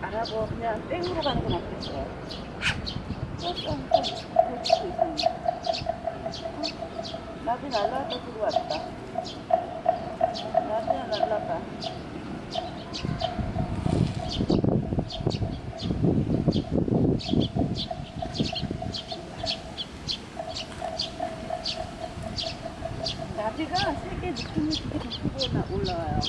안 하고 그냥 땡으로 가는 게 낫겠어요. 낮이 나비 날라왔다 들고 왔다. 나비야 날라다. 나비가 세게 느낌이 되게 높게 올라와요.